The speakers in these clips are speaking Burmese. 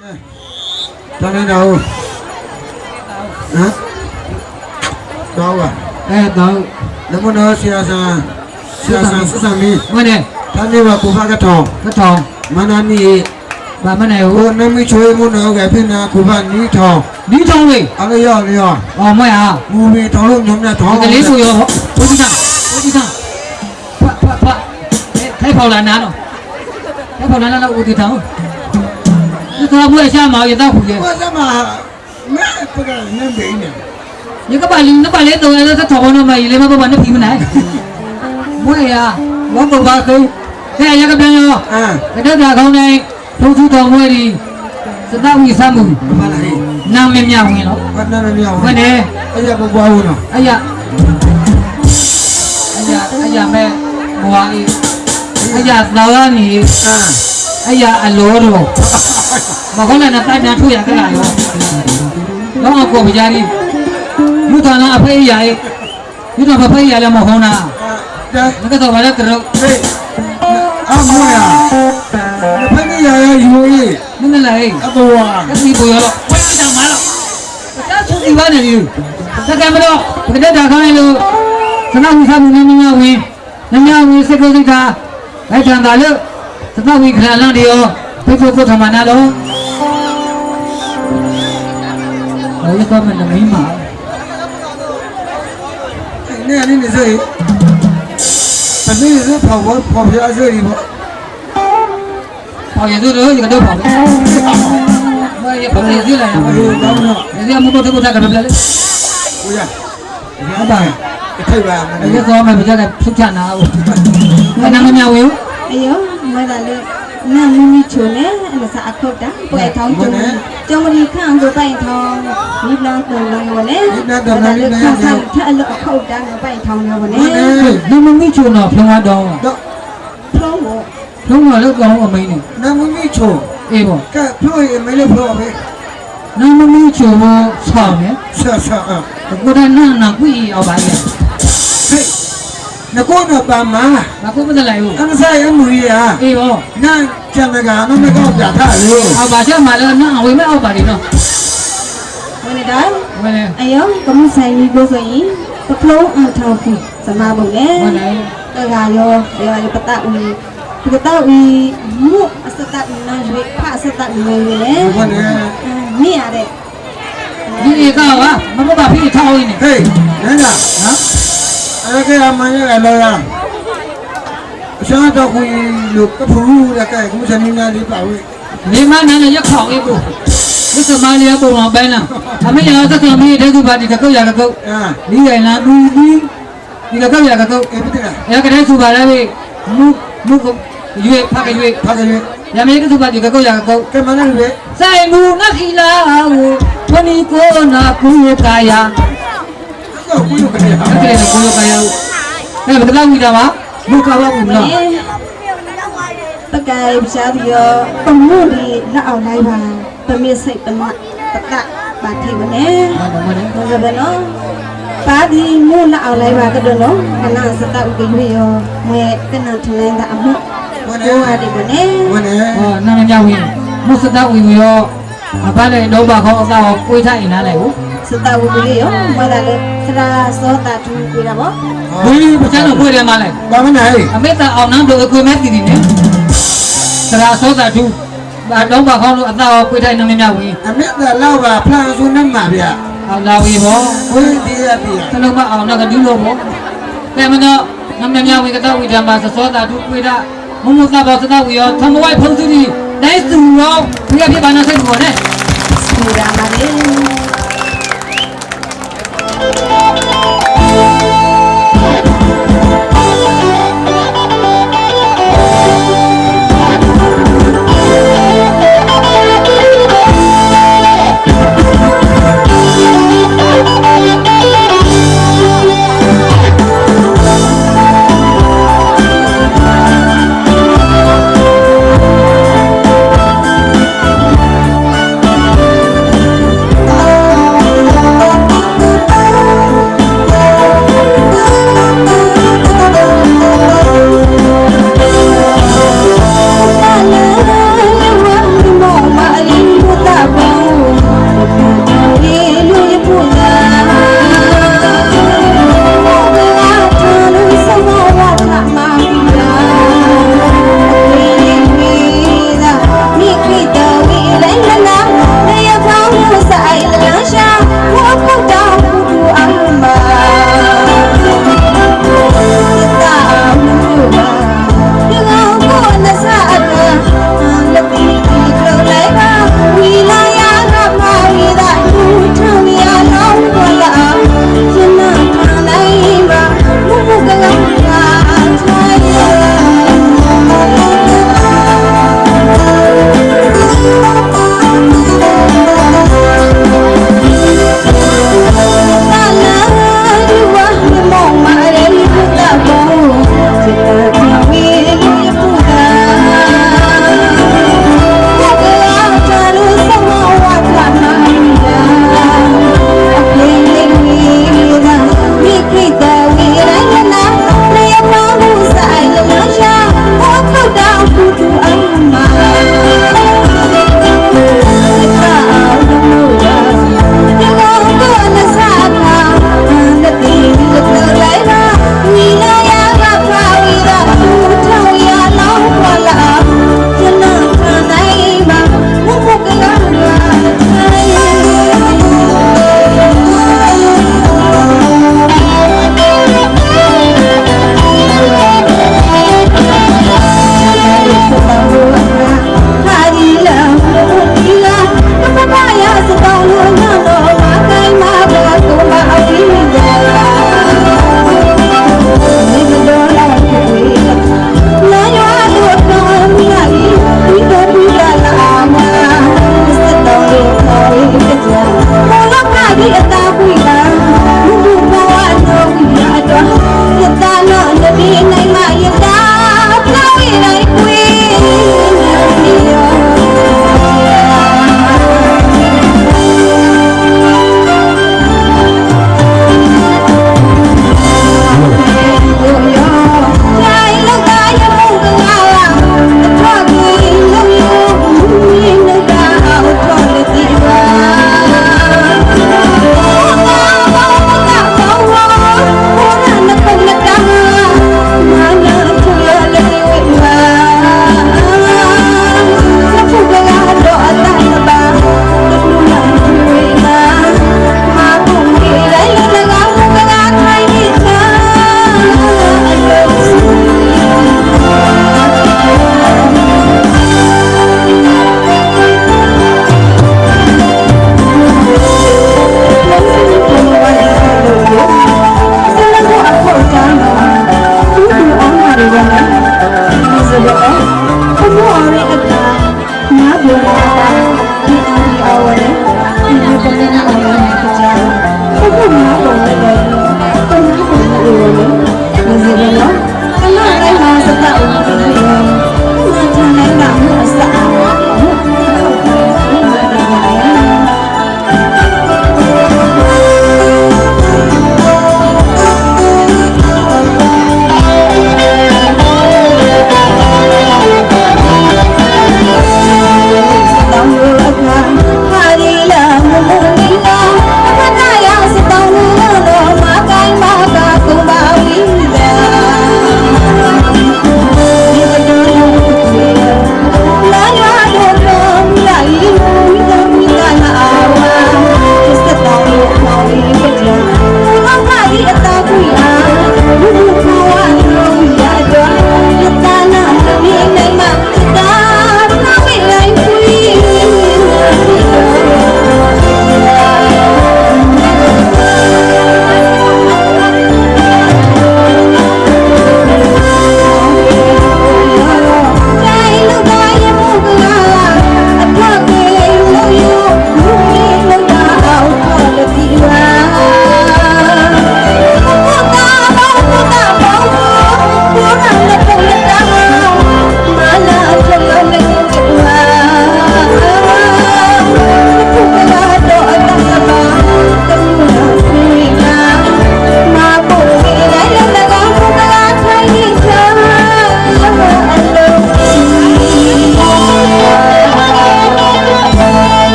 တော်နေတော့ဟမ်တော့ပါအဲတော့နမနောဆရာဆန်ဆရာဆန်စစမီမနဲ့တန်နေပါကိုဖကထောင်းကထောင်မနာနီဗာမနဲ့ဟိုဟိုနမီချွေးမနောကဖိနာကိုဖနီထောင်းဒီထောင်လေးအလျော်လျော်အော်မရမူမီထောင်းလို့ညုံနဲ့ထောင်းကလေးဆိုရောဘုရားဘုရားဖတ်ဖတ် ဖတ်ထိုက်ဖော်လာနာတော့ထိုက်ဖော်လာနာတော့ဦးတီထောင်ဒီတော့ဘွေရှာမောင်ရတော့ခုရဲ့ ဘာစမမဲပကနမ်ဘိနေ 你个把你那把脸都在这头上嘛，你们不把那皮没来？我呀，我不把狗，这一个朋友， အာ 给这家口呢，偷出头我的，是那为什么？ မလာဟေး 那没面问了， ဘာနာမမြောင်း 问呢？ အဲ့ရဘဘွားဦးနော် 哎呀，哎呀，哎呀妹，我的，哎呀老了你， အာ မဟုတ်လည်းနဲ့တိုက်ပြန်ထုတ်ရကြလားလောကကိုပကြားရင်းလူတော်နာအဖေးရရဲ့လူတော်ဖဖေးရလည်းမဟုတ်နာမကတော့ဘာလဲကတော့အမေရဖဖေးရရဲ့ယူရေးနင်းလာရေးအတော်ဝါကစီပေါ်ရတော့ဝဲကြမှာတော့တာသူစီပါနေလူသက်ကံမတော့ကတဲ့တာခိုင်းလို့သနာဝိသမှုနင်းမြဝင်နမြဝင်စကုသိတာလိုက်ချန်တာလို့သနာဝိခရလန်တရောဘုရားဘုရားမနာတော့ ရေးသွားမယ်နမင်းပါနဲ့အနေနဲ့ဆိုရင်အနေနဲ့ဆိုပေါ်ပေါ်ပေါ်ပြားဆိုရင်ပေါ့ပေါ်ရည်တို့ရကတော့ပါပဲမရပေါ်ရည်လာမလို့တော့တော့ဒီအမှုတို့တို့ကတော့ပြလေကိုရရပါတယ်ထိုက်ပါမယ်ဒီကောင်းမယ်ပြကြတယ်ဖြုတ်ချနာဦးမနာမမြဝေဦးအယောမဒါလေး နာမင်းကြီးချုံနဲ့အမစာအခေါ်တာပွဲထောင်းချုံကျုံမဒီခန့်ကိုပိုင်ထောင်းဒီလန်းကိုလုံးဝနဲ့ဒါလည်းခန့်ဆန်းထအလအခေါ်တာကိုပိုင်ထောင်းရောနဲ့နာမင်းကြီးချုံတော့ဖုံးတော့တော့ဖုံးတော့ဖုံးတော့လည်းကောင်းအမင်းနဲ့နာမင်းကြီးချုံအေးပေါ့ကဲဖုံးရင်မင်းလည်းဖုံးပါပဲနာမင်းကြီးချုံဆောင်းနဲ့ဆောင်းဆောင်းကိုရနာနာကိုရအောင်ပါလေ နကိုနပါမဘာကိုမစလိုက်ဘူးအမစားရမူရအေးဟောနာကျန်တကနမကောပြထားလို့အော်ပါချက်မလဲနာအဝေးမအောက်ပါနေတော့ဝင်နေတာဝင်နေအယောကမဆိုင်ဘူးဆိုရင်ပကလုံးအထောက်ပြီးစမဘုံလေဝင်နေတကရောရောပတဦးပတဦးမုအစတနာရွေဖအစတနာရွေလေဝင်နေနေရတဲ့ဒီကောင်ကမမဘာဖြစ်ထောင်းနေဟေးနန်းကဟမ် အဲ့ကဲအမှန်ရလောရအရှာတော့ခွေလို့ကဖူးရကဲကုသနီနာလေးပါဝေးနေမနန်းလည်းရခေါင်လေးကိုဒီစမလေးပုံအောင်ပိုင်းလားအမေရောသက်ကမီးတဲ့ကူပါတီကကုတ်ရကကုတ်အာဒီရင်လားဘူးဘူးဒီကကုတ်ရကကုတ်အဲ့ဒီကရကတဲ့သူပါလားဝေးမူမူကရွေဖကရွေဖကရွေရမေကသူပါတီကကုတ်ရကကုတ်ကဲမနန်းရွေစိုင်မူနခီလာဝဝနီကိုနာကူကာယာ တော့ကိုရုပ်ကနေအဲ့ဒါလည်းကိုရုပ်ကနေအဲ့ဒါဘယ်လောက်ဝီတာပါလူကဘာဘူးနော်တကယ်ပြားပြီးတော့ပမှုဒီလက်အောင်လိုက်ပါပမစ်စိတ်ပမတကပါထိမနေဘာလို့ဘာလို့ပါဒီမူလက်အောင်လိုက်ပါကတော့နော်ခဏစတောက်ပြီးပြီးရောမဲကနထလိုင်းတာအမှုကိုရဒီမနေဟောနာမညဝင်မစတောက်ဝင်ရောအပန်းလည်းတော့ပါခေါင်းအစားကိုကိုွေးထိုင်နေလိုက်ဘူးစတောက်ဝင်ပြီးရောမလာလည်း ခရာသောတာထူးကိုရပါဘူးဘူးပချန်တော့ကိုရမှာလဲဘာမနိုင်အမေတာအောင်နန်းတို့အခွေမဲ့တည်တည်နေခရာသောတာထူးဘာတော့ဘာခေါင်းလို့အသာကိုခွေထိုင်နေမြမြဝင်းအမေတာလောက်ပါဖလန်ဆူနေမှာဗျာအောင်လာဝေဘောကိုဒီရပြီသလုံးမအောင်တော့ကဒူးလို့ဘောကဲမတော့နမမြဝေကတော့ဝိဓမ္မာသောတာထူးကိုရမမသာဘောသနာဝေရောသမဝိုက်ဖုံးသူဒီနိုင်သူရောဘုရားပြပါနာစိတ်ဘောနဲ့ဆူရမှာလေ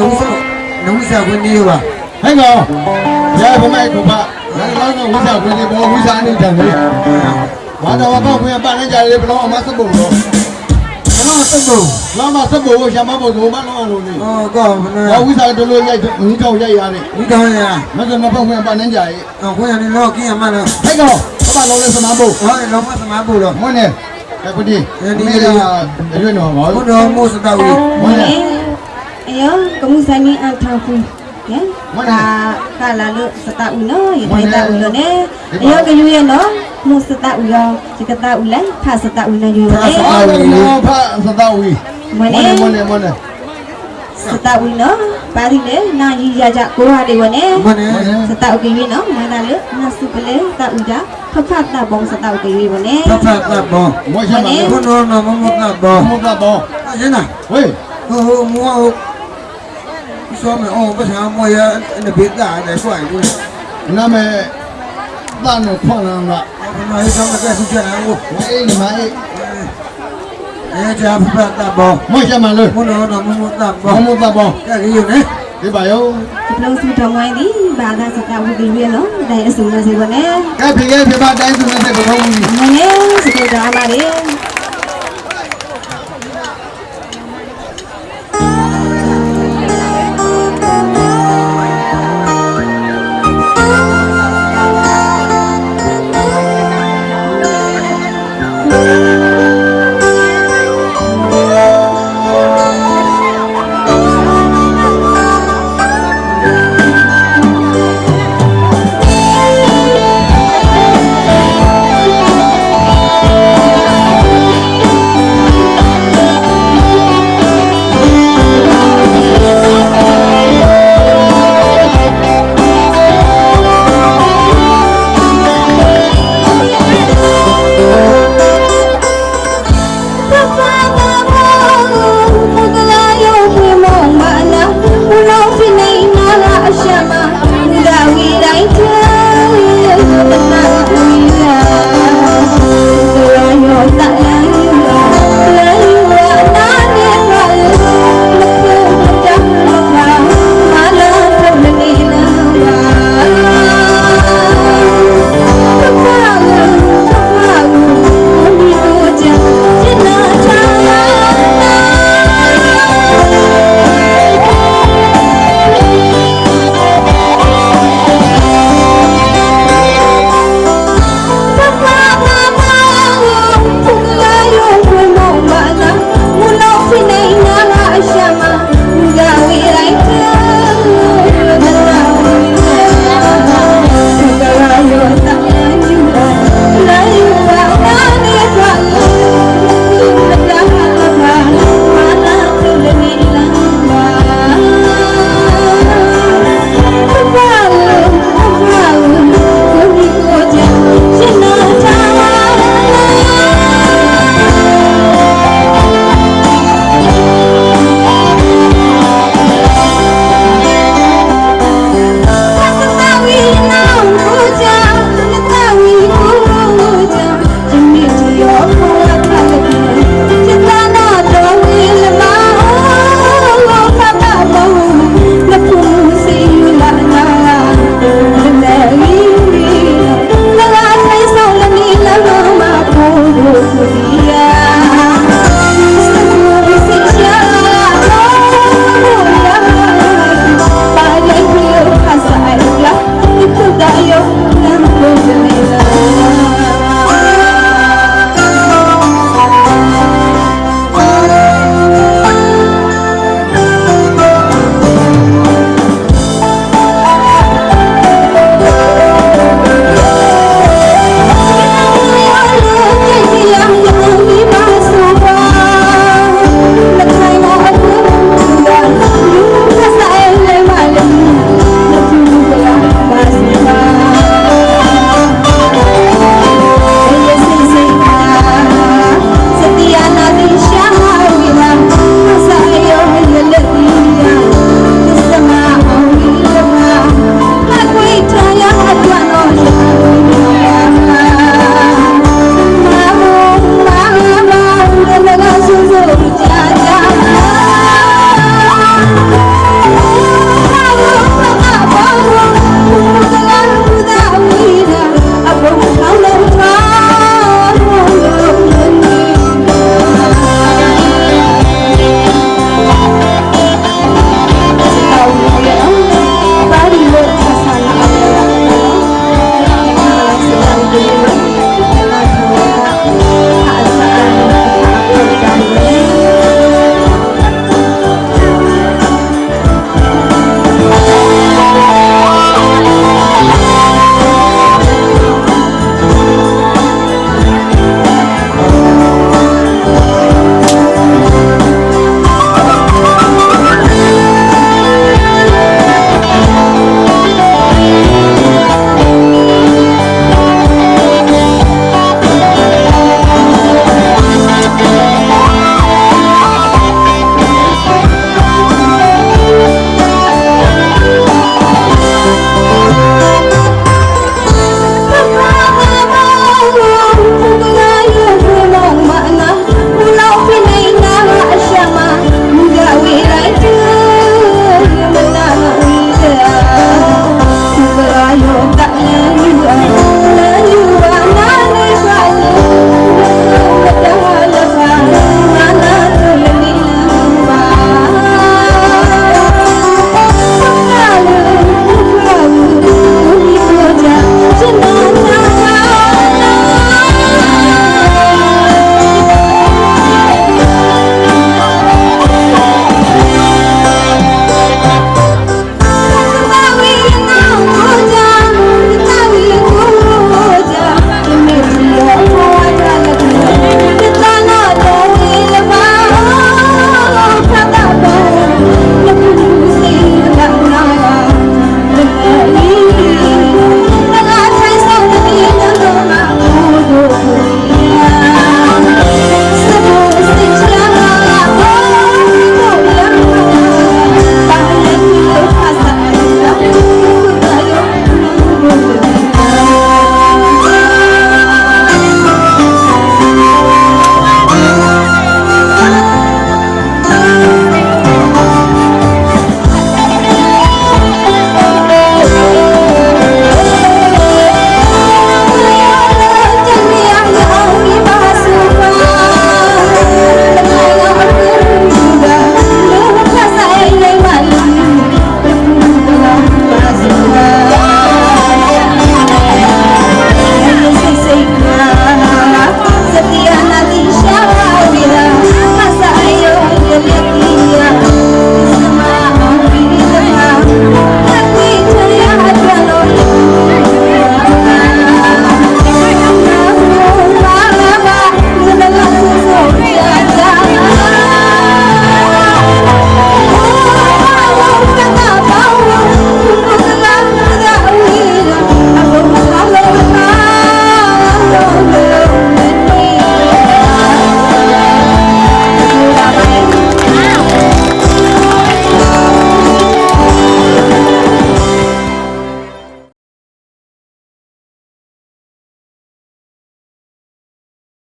နုံးစားနုံးစားဝင်နေပါဟဲ့ကောင်ရဘမိုက်ကူပါလာလာကဝိစာဝင်နေဘောဝိစာနေတယ်လေဝါတော်ကောက်ခွင့်ပတ်နေကြလေဘလောအမစပ်ဖို့တော့ကျွန်တော်တက်ဖို့လာမစပ်ဖို့ရှာမဖို့တော့မလောလို့လေဟောကောဘဝါယ်ဝိစာတို့လိုရိုက်ငီးတော့ရိုက်ရတယ်ဒီတောင်းရမစမပေါ့ခွင့်ပတ်နေကြရဲ့အော်ခွင့်ရတယ်တော့กินရမှာလားဟဲ့ကောင်ဘာလုံးလဲစမဖို့ဟောလောမစမဖို့တော့မွန်းနေကပတိဒီကရွေးတော့ပါဘုတော်မိုးစတောက်ကြီးမွန်းနေ Ya, kamu sani antafu. Ya. Mana? Ka lalu setahun ulo, ya dah tahu no ne. Ya, kayu ya no. Mu setahun ulo. jika tahu lah, ka setahun lah juga. Ka eh? ulo, no, ka ulo. Mana? Mana? Mana? Setahun ulo, pari le, na ji jaja kuah de wane. Mana? Setahun kayu no, mana le? Nasu pele, tak uja. Kepat tak lah, bong setahun kayu wane. Kepat tak lah, bong. မတ်တ်ဘောမွန်းတော့တော့အရင်နာဝေးဟိုမောဆိုမအောင်ပစာမောရအဘေတာတဲ့ဆွိုင်းလို့နာမည်တန်ခွန်လာမှာဘယ်မှာဟိဆောင်ကဆုချင်အောင်ဝေးနေမအေးအဲကြာဖဖတ်တ်ဘောမွန်းရှာမလို့ဘုတော်နော်မမတ်တ်ဘာဘောမတော့ဘောကဲကြီးယူနေဒီပါယောဒီလုံးစုတော်ဝိုင်းဒီဘာသာစတာဥကေဝနော်ဒါရစုနေစေဝနဲ့ကဲဖေကဲဖေပါတိုင်းသူနဲ့ဘလုံးကြီးမနဲ့စကေတာလာလေ